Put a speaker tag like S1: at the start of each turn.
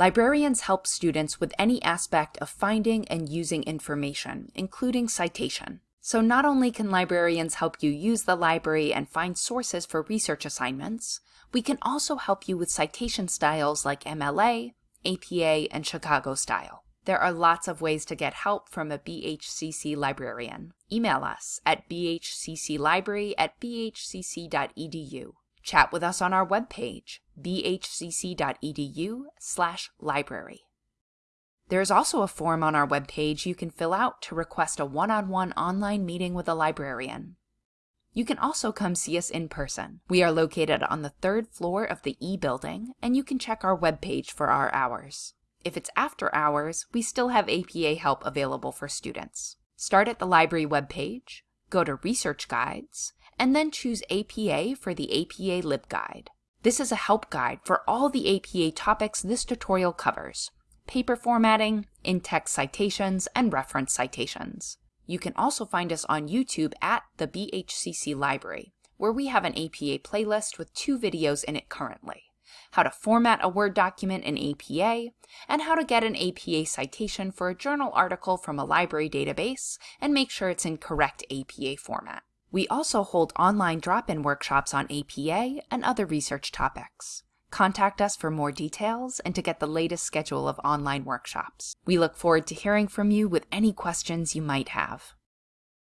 S1: Librarians help students with any aspect of finding and using information, including citation. So not only can librarians help you use the library and find sources for research assignments, we can also help you with citation styles like MLA, APA, and Chicago style. There are lots of ways to get help from a BHCC librarian. Email us at bhcclibrary at bhcc.edu. Chat with us on our webpage, bhcc.edu slash library. There is also a form on our webpage you can fill out to request a one-on-one -on -one online meeting with a librarian. You can also come see us in person. We are located on the third floor of the E building, and you can check our webpage for our hours. If it's after hours, we still have APA help available for students. Start at the library webpage, go to Research Guides, and then choose APA for the APA LibGuide. This is a help guide for all the APA topics this tutorial covers, paper formatting, in-text citations, and reference citations. You can also find us on YouTube at the BHCC Library, where we have an APA playlist with two videos in it currently how to format a Word document in APA, and how to get an APA citation for a journal article from a library database and make sure it's in correct APA format. We also hold online drop-in workshops on APA and other research topics. Contact us for more details and to get the latest schedule of online workshops. We look forward to hearing from you with any questions you might have.